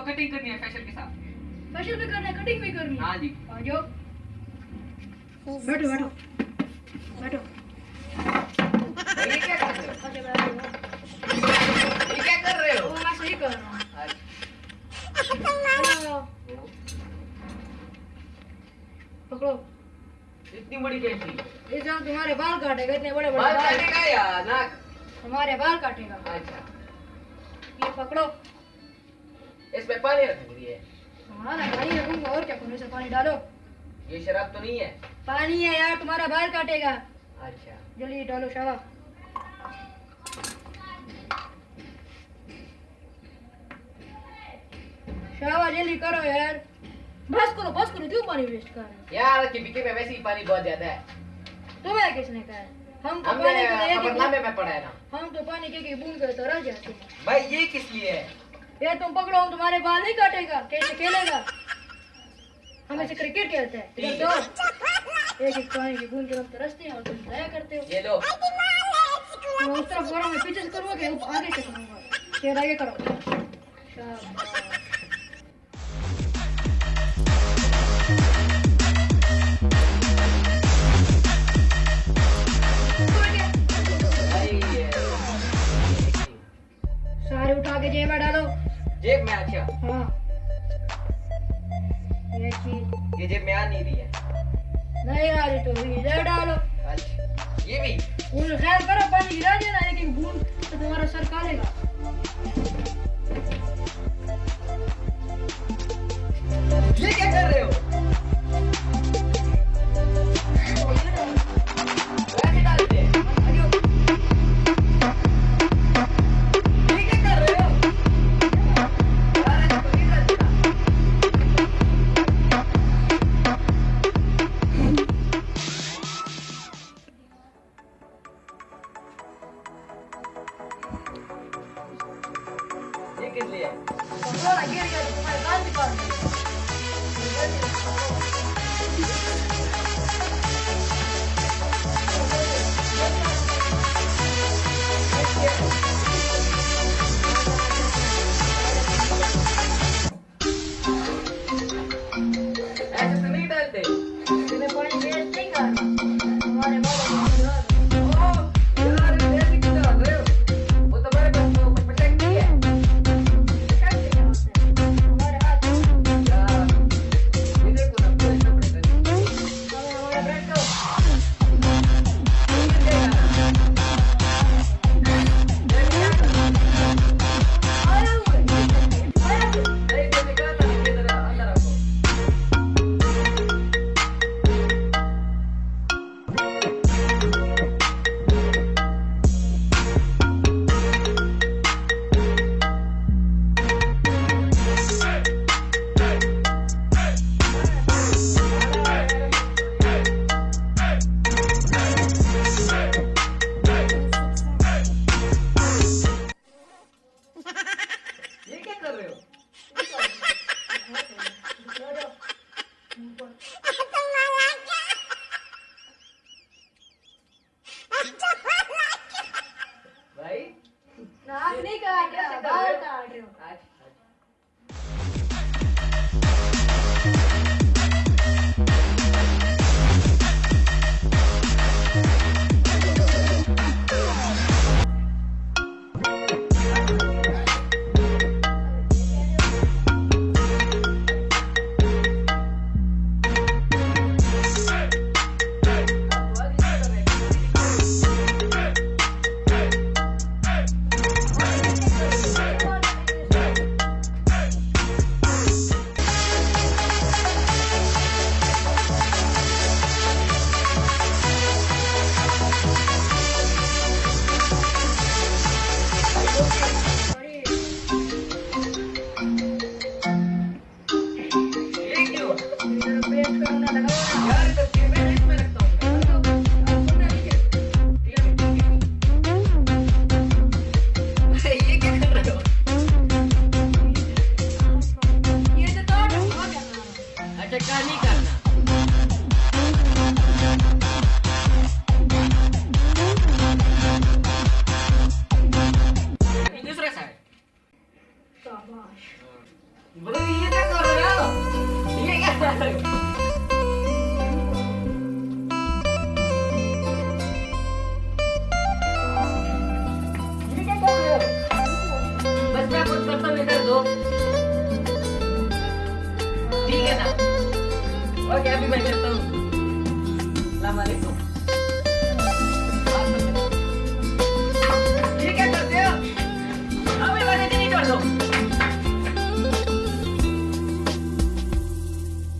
Cutting भी करनी है हाँ? जी। आ जाओ। बैठो बैठो। बैठो। ये क्या कर रहे हो? ये क्या कर रहे हो? मैं सही कर रहा हूँ। हेलो, वो, पकड़ो। इतनी बड़ी कैसी ये जो तुम्हारे बाल काटेगा इतने बड़े बड़े बाल बाल। काटेगा या नाक? हमारे बाल काटेगा। अच्छा। ये पकड़ो। इसमें पानी रख दिए हमारा पानी रखूँगा और क्या करूँ पानी डालो? ये शराब तो नहीं है। पानी है यार तुम्हारा बाल काटेगा। अच्छा। जल्दी डालो शावा। शावा जल्दी करो यार। बस करो बस करो क्यों पानी वेस्ट कर रहे हो? यार कि बीके में वैसे ही पानी बहुत ज़्यादा है। तुम्हें किसने कहा है? हम तो पानी को एक एक में पढ़ा है ना। हम तो पानी के एक बूंद करते रह जाते हैं। भाई ये किस लिए है? ये तुम पकड़ो हम तुम्हारे बाल नहीं काटेगा कैसे खेलेगा। हम ऐसे क्रिकेट खेलते हैं। एक एक पानी की बूंद के हम तरसते हैं और तुम दया करते हो। ये लो। मैं उस तरफ़ करो मैं पीछे से करूँगा कि आगे से करूँगा। शेर आगे करो। शाबाश। में अच्छा हाँ। ये चीज़ ये जेब में आ नहीं रही है। नहीं आ रही तो इधर डालो। अच्छा ये भी? उन खैर करो पानी गिरा देना एक एक बूंद तो तुम्हारा सर कालेगा। किस लिए। साइड है ना? हो क्या बस मैं करता हूँ? इधर